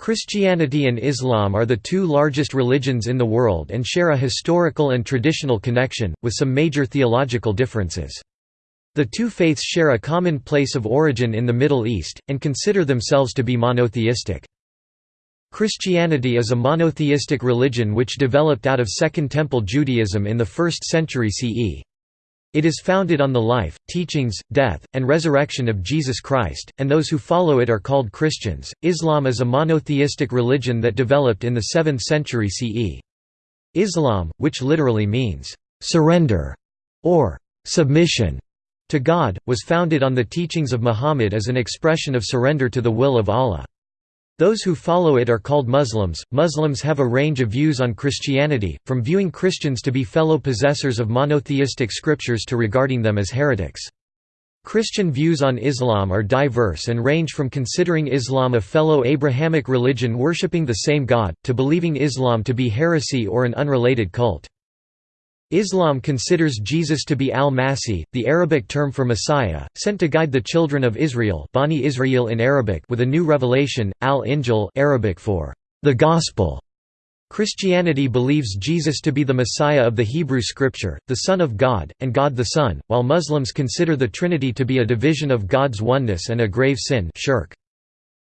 Christianity and Islam are the two largest religions in the world and share a historical and traditional connection, with some major theological differences. The two faiths share a common place of origin in the Middle East, and consider themselves to be monotheistic. Christianity is a monotheistic religion which developed out of Second Temple Judaism in the 1st century CE. It is founded on the life, teachings, death, and resurrection of Jesus Christ, and those who follow it are called Christians. Islam is a monotheistic religion that developed in the 7th century CE. Islam, which literally means surrender or submission to God, was founded on the teachings of Muhammad as an expression of surrender to the will of Allah. Those who follow it are called Muslims. Muslims have a range of views on Christianity, from viewing Christians to be fellow possessors of monotheistic scriptures to regarding them as heretics. Christian views on Islam are diverse and range from considering Islam a fellow Abrahamic religion worshipping the same God, to believing Islam to be heresy or an unrelated cult. Islam considers Jesus to be al-Masih, the Arabic term for Messiah, sent to guide the children of Israel Bani Israel in Arabic with a new revelation, al-Injil Arabic for the Gospel. Christianity believes Jesus to be the Messiah of the Hebrew Scripture, the Son of God, and God the Son, while Muslims consider the Trinity to be a division of God's oneness and a grave sin shirk.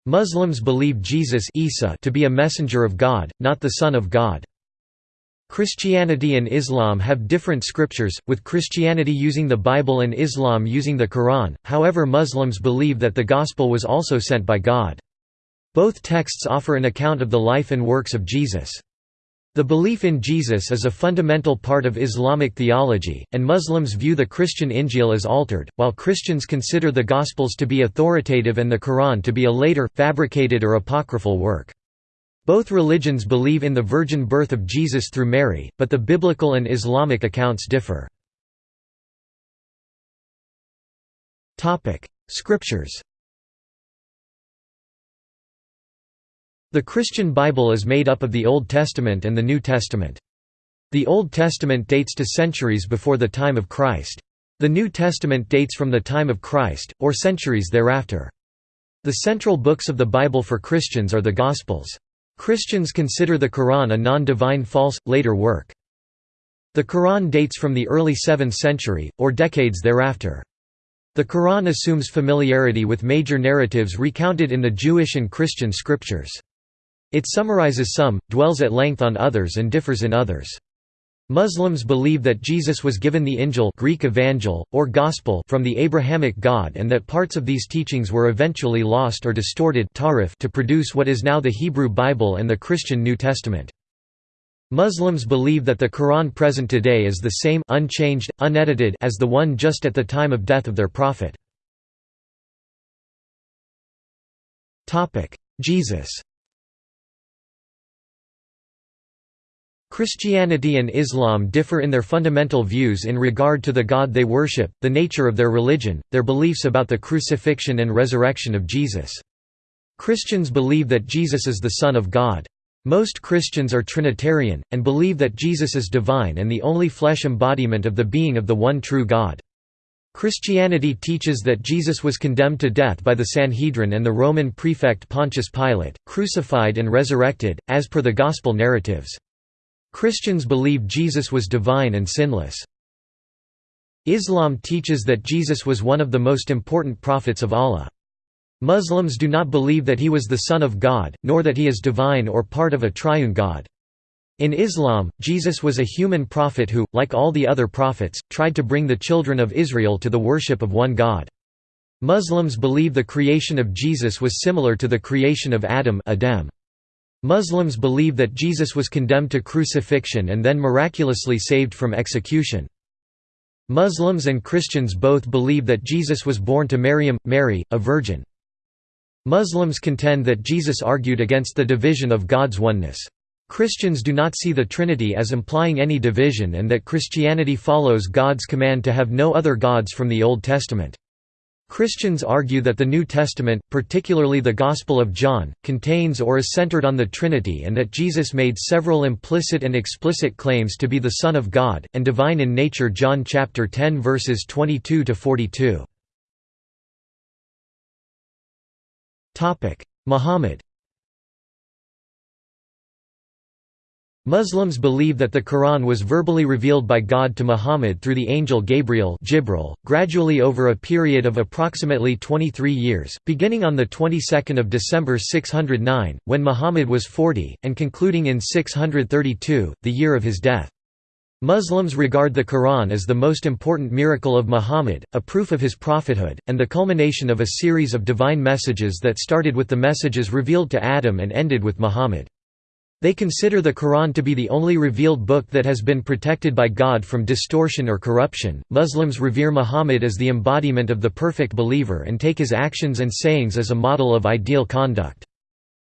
Muslims believe Jesus Isa to be a messenger of God, not the Son of God. Christianity and Islam have different scriptures, with Christianity using the Bible and Islam using the Quran, however Muslims believe that the Gospel was also sent by God. Both texts offer an account of the life and works of Jesus. The belief in Jesus is a fundamental part of Islamic theology, and Muslims view the Christian Injil as altered, while Christians consider the Gospels to be authoritative and the Quran to be a later, fabricated or apocryphal work. Both religions believe in the virgin birth of Jesus through Mary, but the biblical and Islamic accounts differ. Scriptures The Christian Bible is made up of the Old Testament and the New Testament. The Old Testament dates to centuries before the time of Christ. The New Testament dates from the time of Christ, or centuries thereafter. The central books of the Bible for Christians are the Gospels. Christians consider the Quran a non-divine false, later work. The Quran dates from the early 7th century, or decades thereafter. The Quran assumes familiarity with major narratives recounted in the Jewish and Christian scriptures. It summarizes some, dwells at length on others and differs in others. Muslims believe that Jesus was given the Injil Greek Evangel, or Gospel from the Abrahamic God and that parts of these teachings were eventually lost or distorted to produce what is now the Hebrew Bible and the Christian New Testament. Muslims believe that the Quran present today is the same unchanged, unedited as the one just at the time of death of their prophet. Jesus Christianity and Islam differ in their fundamental views in regard to the God they worship, the nature of their religion, their beliefs about the crucifixion and resurrection of Jesus. Christians believe that Jesus is the Son of God. Most Christians are Trinitarian, and believe that Jesus is divine and the only flesh embodiment of the being of the one true God. Christianity teaches that Jesus was condemned to death by the Sanhedrin and the Roman prefect Pontius Pilate, crucified and resurrected, as per the Gospel narratives. Christians believe Jesus was divine and sinless. Islam teaches that Jesus was one of the most important prophets of Allah. Muslims do not believe that he was the Son of God, nor that he is divine or part of a triune God. In Islam, Jesus was a human prophet who, like all the other prophets, tried to bring the children of Israel to the worship of one God. Muslims believe the creation of Jesus was similar to the creation of Adam Adem. Muslims believe that Jesus was condemned to crucifixion and then miraculously saved from execution. Muslims and Christians both believe that Jesus was born to Maryam, Mary, a virgin. Muslims contend that Jesus argued against the division of God's oneness. Christians do not see the Trinity as implying any division and that Christianity follows God's command to have no other gods from the Old Testament. Christians argue that the New Testament, particularly the Gospel of John, contains or is centered on the Trinity and that Jesus made several implicit and explicit claims to be the Son of God, and divine in nature John chapter 10 verses 22–42. Muhammad Muslims believe that the Quran was verbally revealed by God to Muhammad through the angel Gabriel Jibril, gradually over a period of approximately 23 years, beginning on the 22nd of December 609, when Muhammad was 40, and concluding in 632, the year of his death. Muslims regard the Quran as the most important miracle of Muhammad, a proof of his prophethood, and the culmination of a series of divine messages that started with the messages revealed to Adam and ended with Muhammad. They consider the Quran to be the only revealed book that has been protected by God from distortion or corruption. Muslims revere Muhammad as the embodiment of the perfect believer and take his actions and sayings as a model of ideal conduct.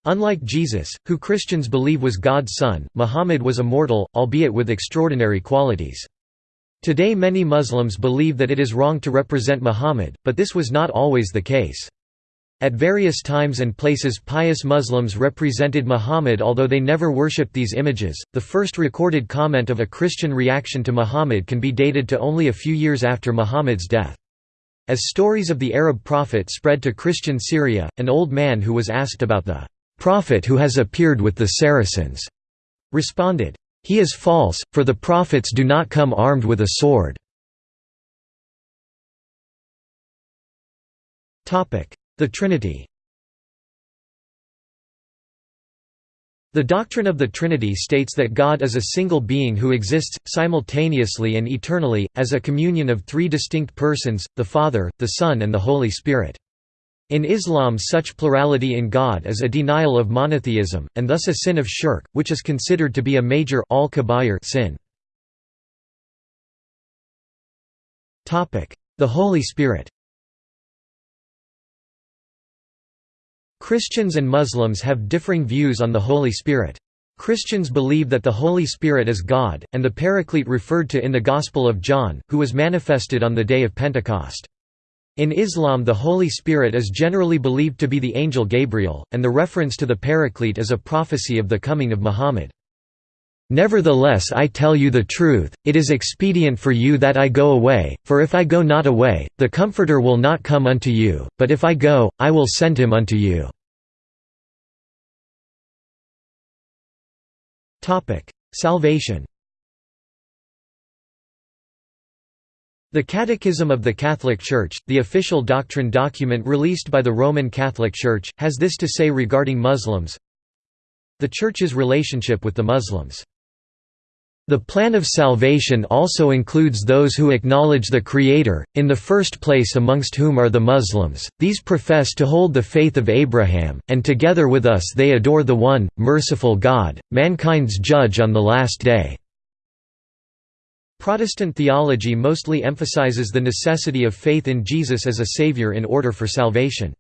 Unlike Jesus, who Christians believe was God's son, Muhammad was a mortal, albeit with extraordinary qualities. Today many Muslims believe that it is wrong to represent Muhammad, but this was not always the case. At various times and places pious Muslims represented Muhammad although they never worshipped these images. The first recorded comment of a Christian reaction to Muhammad can be dated to only a few years after Muhammad's death. As stories of the Arab prophet spread to Christian Syria, an old man who was asked about the prophet who has appeared with the Saracens responded, "He is false, for the prophets do not come armed with a sword." The Trinity The doctrine of the Trinity states that God is a single being who exists, simultaneously and eternally, as a communion of three distinct persons, the Father, the Son and the Holy Spirit. In Islam such plurality in God is a denial of monotheism, and thus a sin of shirk, which is considered to be a major al sin. The Holy Spirit Christians and Muslims have differing views on the Holy Spirit. Christians believe that the Holy Spirit is God, and the Paraclete referred to in the Gospel of John, who was manifested on the day of Pentecost. In Islam the Holy Spirit is generally believed to be the angel Gabriel, and the reference to the Paraclete is a prophecy of the coming of Muhammad. Nevertheless I tell you the truth, it is expedient for you that I go away, for if I go not away, the Comforter will not come unto you, but if I go, I will send him unto you. Salvation The Catechism of the Catholic Church, the official doctrine document released by the Roman Catholic Church, has this to say regarding Muslims. The Church's relationship with the Muslims the plan of salvation also includes those who acknowledge the Creator, in the first place amongst whom are the Muslims, these profess to hold the faith of Abraham, and together with us they adore the One, merciful God, mankind's Judge on the Last Day." Protestant theology mostly emphasizes the necessity of faith in Jesus as a Savior in order for salvation.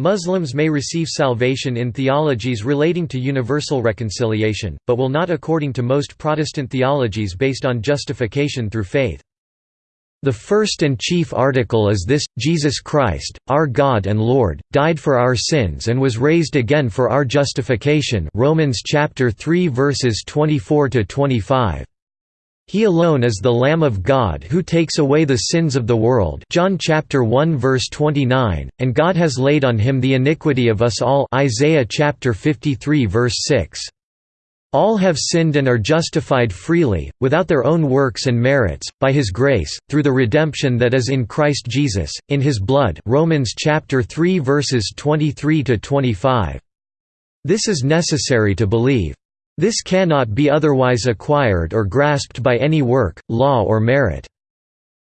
Muslims may receive salvation in theologies relating to universal reconciliation, but will not according to most Protestant theologies based on justification through faith. The first and chief article is this, Jesus Christ, our God and Lord, died for our sins and was raised again for our justification Romans chapter 3 verses 24 to 25. He alone is the Lamb of God who takes away the sins of the world John chapter 1 verse 29, and God has laid on him the iniquity of us all Isaiah chapter 53 verse 6. All have sinned and are justified freely, without their own works and merits, by his grace, through the redemption that is in Christ Jesus, in his blood Romans chapter 3 verses 23 to 25. This is necessary to believe. This cannot be otherwise acquired or grasped by any work, law or merit.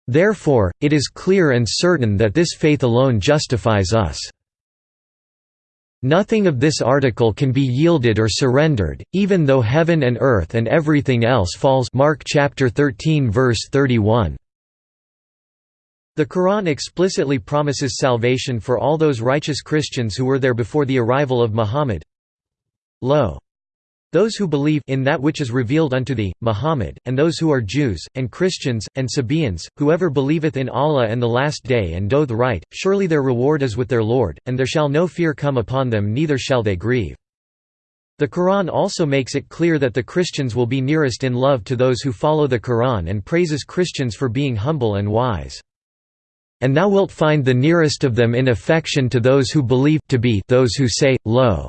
Therefore, it is clear and certain that this faith alone justifies us. Nothing of this article can be yielded or surrendered, even though heaven and earth and everything else falls Mark chapter 13 verse 31. The Quran explicitly promises salvation for all those righteous Christians who were there before the arrival of Muhammad. Lo! Those who believe in that which is revealed unto thee, Muhammad, and those who are Jews, and Christians, and Sabaeans, whoever believeth in Allah and the Last Day and doth right, surely their reward is with their Lord, and there shall no fear come upon them neither shall they grieve. The Quran also makes it clear that the Christians will be nearest in love to those who follow the Quran and praises Christians for being humble and wise. And thou wilt find the nearest of them in affection to those who believe to be those who say, Lo!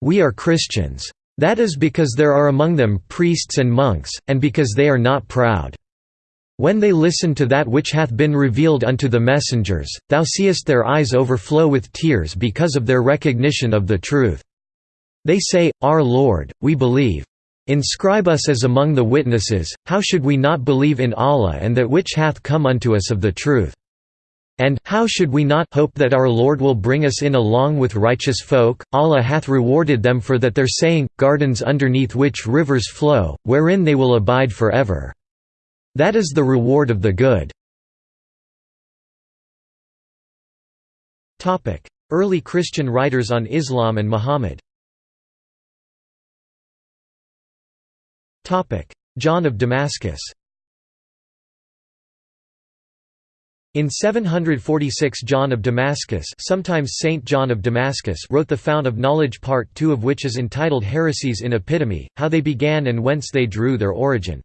We are Christians. That is because there are among them priests and monks, and because they are not proud. When they listen to that which hath been revealed unto the messengers, thou seest their eyes overflow with tears because of their recognition of the truth. They say, Our Lord, we believe. Inscribe us as among the witnesses, how should we not believe in Allah and that which hath come unto us of the truth? And how should we not hope that our Lord will bring us in along with righteous folk? Allah hath rewarded them for that their saying, gardens underneath which rivers flow, wherein they will abide forever. That is the reward of the good. Early Christian writers on Islam and Muhammad John of Damascus In 746 John of Damascus sometimes Saint John of Damascus wrote the Fount of Knowledge Part 2 of which is entitled Heresies in Epitome, how they began and whence they drew their origin.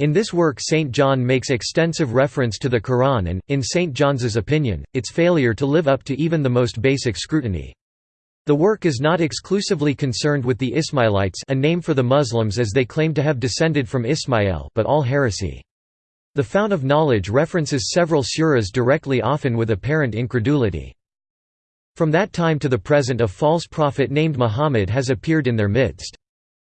In this work St. John makes extensive reference to the Quran and, in St. John's opinion, its failure to live up to even the most basic scrutiny. The work is not exclusively concerned with the Ismailites a name for the Muslims as they claim to have descended from Ismail but all heresy. The Fount of Knowledge references several suras directly often with apparent incredulity. From that time to the present a false prophet named Muhammad has appeared in their midst.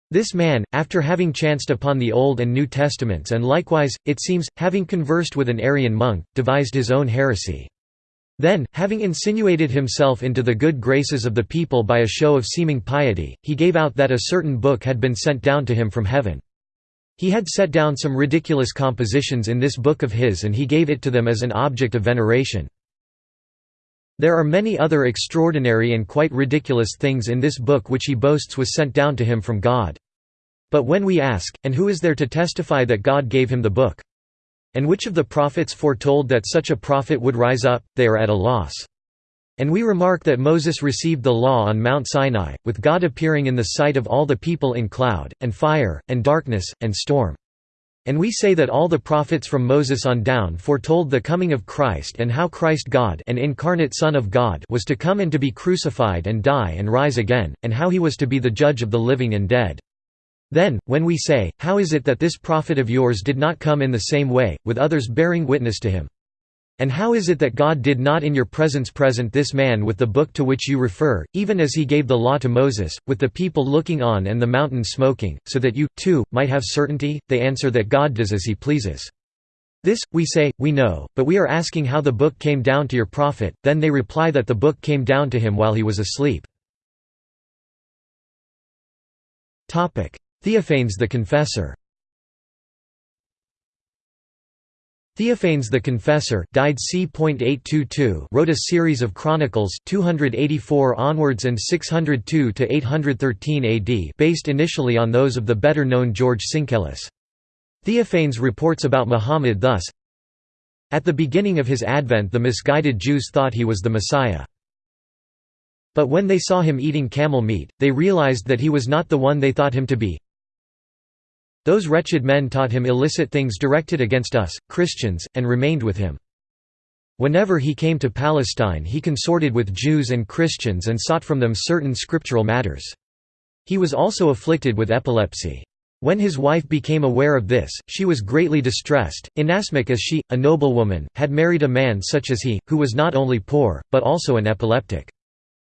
This man, after having chanced upon the Old and New Testaments and likewise, it seems, having conversed with an Arian monk, devised his own heresy. Then, having insinuated himself into the good graces of the people by a show of seeming piety, he gave out that a certain book had been sent down to him from heaven. He had set down some ridiculous compositions in this book of his and he gave it to them as an object of veneration. There are many other extraordinary and quite ridiculous things in this book which he boasts was sent down to him from God. But when we ask, and who is there to testify that God gave him the book? And which of the prophets foretold that such a prophet would rise up, they are at a loss. And we remark that Moses received the law on Mount Sinai, with God appearing in the sight of all the people in cloud, and fire, and darkness, and storm. And we say that all the prophets from Moses on down foretold the coming of Christ and how Christ God an incarnate Son of God was to come and to be crucified and die and rise again, and how he was to be the judge of the living and dead. Then, when we say, How is it that this prophet of yours did not come in the same way, with others bearing witness to him? And how is it that God did not in your presence present this man with the book to which you refer, even as he gave the law to Moses, with the people looking on and the mountain smoking, so that you, too, might have certainty? They answer that God does as he pleases. This, we say, we know, but we are asking how the book came down to your prophet, then they reply that the book came down to him while he was asleep. Theophanes the Confessor Theophanes the Confessor died c. wrote a series of chronicles 284 onwards and 602 to 813 AD based initially on those of the better-known George Syncellus. Theophanes reports about Muhammad thus At the beginning of his advent the misguided Jews thought he was the Messiah. But when they saw him eating camel meat, they realized that he was not the one they thought him to be, those wretched men taught him illicit things directed against us, Christians, and remained with him. Whenever he came to Palestine he consorted with Jews and Christians and sought from them certain scriptural matters. He was also afflicted with epilepsy. When his wife became aware of this, she was greatly distressed, inasmuch as she, a noblewoman, had married a man such as he, who was not only poor, but also an epileptic.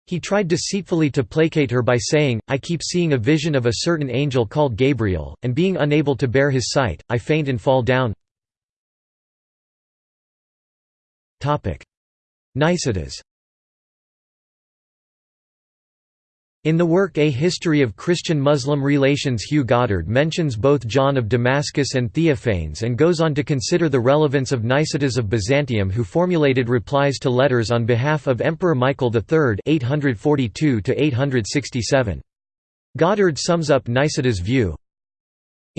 He tried deceitfully to placate her by saying, I keep seeing a vision of a certain angel called Gabriel, and being unable to bear his sight, I faint and fall down. Nicetas In the work A History of Christian-Muslim Relations Hugh Goddard mentions both John of Damascus and Theophanes and goes on to consider the relevance of Nicetas of Byzantium who formulated replies to letters on behalf of Emperor Michael III 842 Goddard sums up Nicetas' view,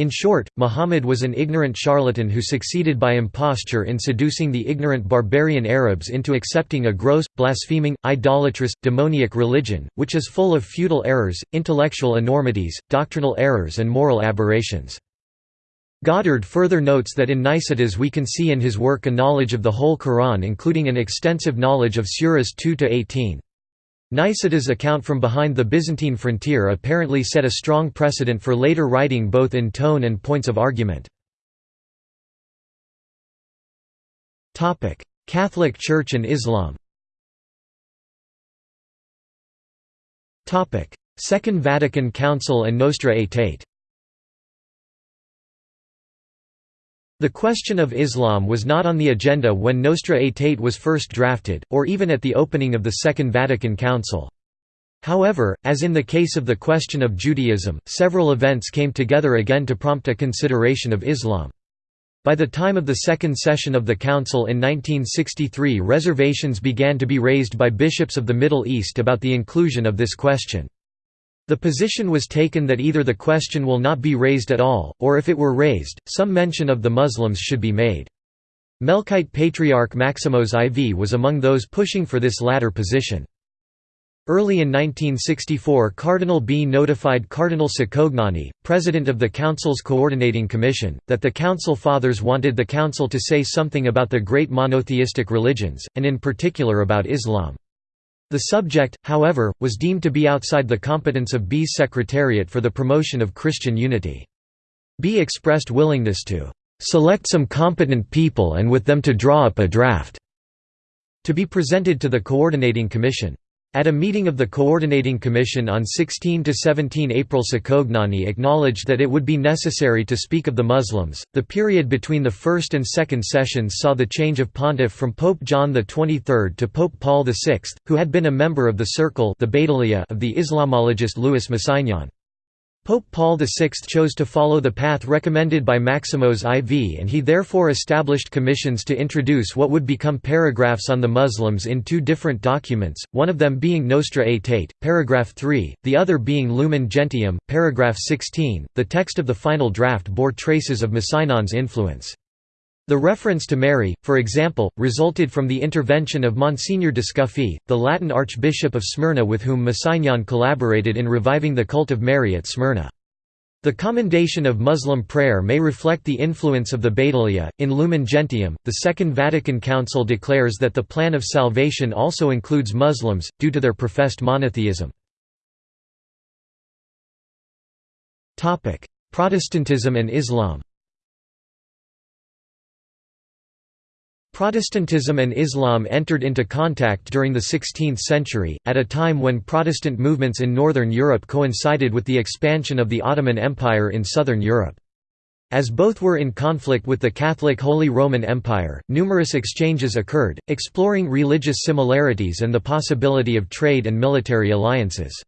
in short, Muhammad was an ignorant charlatan who succeeded by imposture in seducing the ignorant barbarian Arabs into accepting a gross, blaspheming, idolatrous, demoniac religion, which is full of feudal errors, intellectual enormities, doctrinal errors and moral aberrations. Goddard further notes that in Nicetas we can see in his work a knowledge of the whole Quran including an extensive knowledge of Suras 2–18. Nicetas' account from behind the Byzantine frontier apparently set a strong precedent for later writing both in tone and points of argument. Catholic Church and Islam Second Vatican Council and Nostra Aetate The question of Islam was not on the agenda when Nostra Aetate was first drafted, or even at the opening of the Second Vatican Council. However, as in the case of the question of Judaism, several events came together again to prompt a consideration of Islam. By the time of the second session of the Council in 1963 reservations began to be raised by bishops of the Middle East about the inclusion of this question. The position was taken that either the question will not be raised at all, or if it were raised, some mention of the Muslims should be made. Melkite Patriarch Maximos IV was among those pushing for this latter position. Early in 1964 Cardinal Bea notified Cardinal Cicognani, president of the Council's Coordinating Commission, that the Council Fathers wanted the Council to say something about the great monotheistic religions, and in particular about Islam. The subject, however, was deemed to be outside the competence of Bea's Secretariat for the Promotion of Christian Unity. B expressed willingness to "...select some competent people and with them to draw up a draft," to be presented to the Coordinating Commission. At a meeting of the Coordinating Commission on 16–17 April Cicognani acknowledged that it would be necessary to speak of the Muslims. The period between the first and second sessions saw the change of pontiff from Pope John XXIII to Pope Paul VI, who had been a member of the circle the of the Islamologist Louis Massignon. Pope Paul VI chose to follow the path recommended by Maximos IV and he therefore established commissions to introduce what would become paragraphs on the Muslims in two different documents, one of them being Nostra Aetate, paragraph 3, the other being Lumen Gentium, paragraph 16. The text of the final draft bore traces of Massignon's influence. The reference to Mary, for example, resulted from the intervention of Monsignor Descuffi, the Latin Archbishop of Smyrna with whom Massignon collaborated in reviving the cult of Mary at Smyrna. The commendation of Muslim prayer may reflect the influence of the Badaliya. In Lumen Gentium, the Second Vatican Council declares that the plan of salvation also includes Muslims, due to their professed monotheism. Protestantism and Islam Protestantism and Islam entered into contact during the 16th century, at a time when Protestant movements in Northern Europe coincided with the expansion of the Ottoman Empire in Southern Europe. As both were in conflict with the Catholic Holy Roman Empire, numerous exchanges occurred, exploring religious similarities and the possibility of trade and military alliances.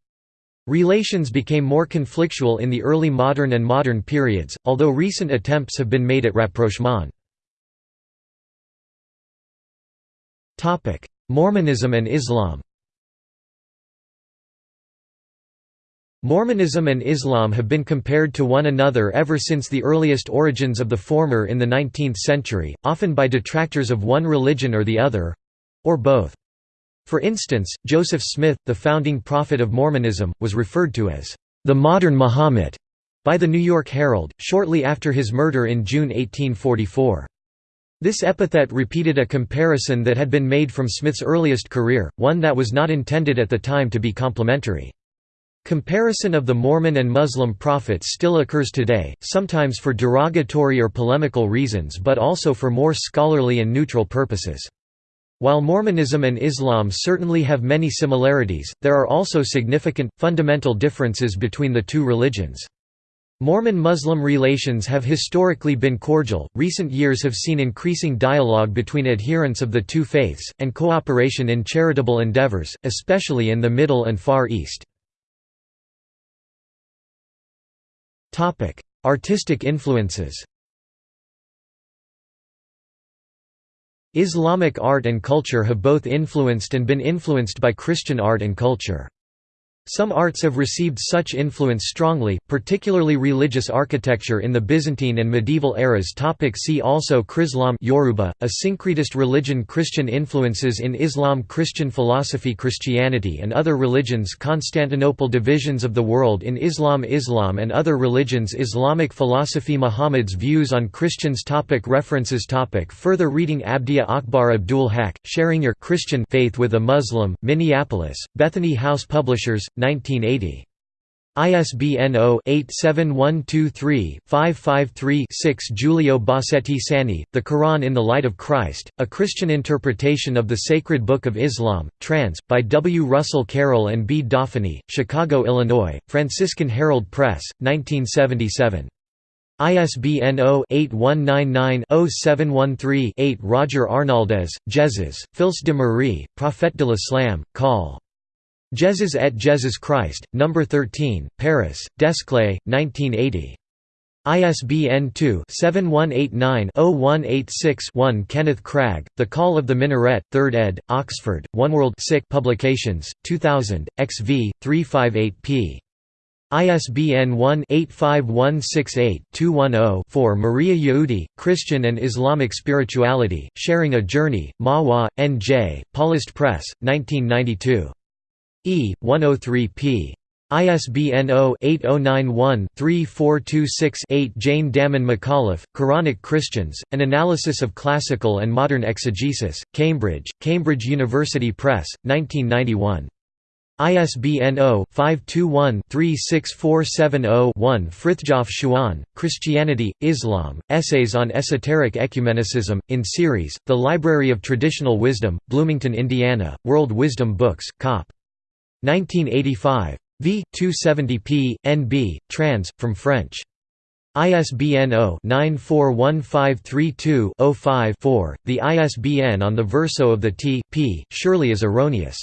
Relations became more conflictual in the early modern and modern periods, although recent attempts have been made at rapprochement. Mormonism and Islam Mormonism and Islam have been compared to one another ever since the earliest origins of the former in the 19th century, often by detractors of one religion or the other—or both. For instance, Joseph Smith, the founding prophet of Mormonism, was referred to as the modern Muhammad by the New York Herald, shortly after his murder in June 1844. This epithet repeated a comparison that had been made from Smith's earliest career, one that was not intended at the time to be complimentary. Comparison of the Mormon and Muslim prophets still occurs today, sometimes for derogatory or polemical reasons but also for more scholarly and neutral purposes. While Mormonism and Islam certainly have many similarities, there are also significant, fundamental differences between the two religions. Mormon-Muslim relations have historically been cordial, recent years have seen increasing dialogue between adherents of the two faiths, and cooperation in charitable endeavors, especially in the Middle and Far East. Artistic influences Islamic art and culture have both influenced and been influenced by Christian art and culture. Some arts have received such influence strongly, particularly religious architecture in the Byzantine and medieval eras. Topic see also Chrislam Yoruba, a syncretist religion. Christian influences in Islam Christian philosophy Christianity and other religions. Constantinople Divisions of the world in Islam Islam and other religions. Islamic philosophy. Muhammad's views on Christians. Topic References. Topic Further reading. Abdiya Akbar Abdul Haq, Sharing Your Christian Faith with a Muslim, Minneapolis, Bethany House Publishers, 1980. ISBN 0-87123-553-6 Giulio Bassetti Sani, The Quran in the Light of Christ, A Christian Interpretation of the Sacred Book of Islam, trans. by W. Russell Carroll and B. Dauphiny, Chicago, Illinois, Franciscan Herald Press, 1977. ISBN 0-8199-0713-8 Roger Arnaldez, Jesus, Fils de Marie, Prophète de l'Islam, Col. Jesus et Jesus Christ, No. 13, Paris, Desclée, 1980. ISBN 2-7189-0186-1 Kenneth Cragg, The Call of the Minaret, 3rd ed., Oxford, Oneworld Publications, 2000, XV, 358p. ISBN 1-85168-210-4 Maria Jaoudi, Christian and Islamic Spirituality, Sharing a Journey, Mahwah, N.J., Paulist Press, 1992. E. 103 p. ISBN 0-8091-3426-8 Jane Dammen McAuliffe, Quranic Christians, An Analysis of Classical and Modern Exegesis, Cambridge, Cambridge University Press, 1991. ISBN 0-521-36470-1 Frithjof Schuon, Christianity, Islam, Essays on Esoteric Ecumenicism, in series, The Library of Traditional Wisdom, Bloomington, Indiana, World Wisdom Books, Cop. 1985. v. 270p. NB, trans. from French. ISBN 0-941532-05-4. The ISBN on the verso of the T. p. surely is erroneous.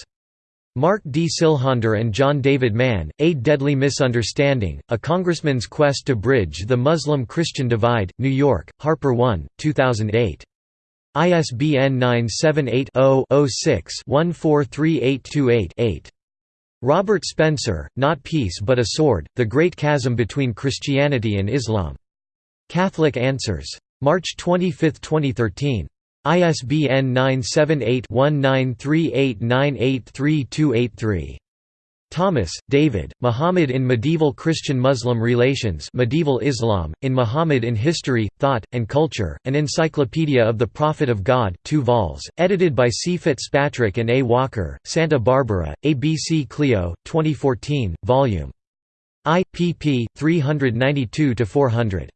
Mark D. Siljander and John David Mann, A Deadly Misunderstanding, A Congressman's Quest to Bridge the Muslim-Christian Divide, New York, HarperOne, 2008. ISBN 978 0 6 143828 8 Robert Spencer, Not Peace but a Sword, The Great Chasm Between Christianity and Islam. Catholic Answers. March 25, 2013. ISBN 978-1938983283. Thomas, David, Muhammad in Medieval Christian-Muslim Relations Medieval Islam, in Muhammad in History, Thought, and Culture, An Encyclopedia of the Prophet of God 2 vols, edited by C. Fitzpatrick and A. Walker, Santa Barbara, ABC Clio, 2014, Vol. I, pp. 392–400.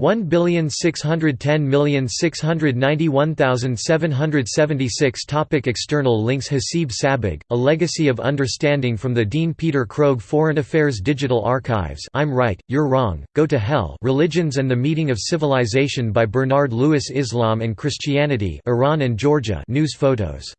1610691,776 Topic External links Hasib Sabbagh, A Legacy of Understanding from the Dean Peter Krogh Foreign Affairs Digital Archives. I'm Right, You're Wrong, Go to Hell. Religions and the Meeting of Civilization by Bernard Lewis Islam and Christianity Iran and Georgia. News photos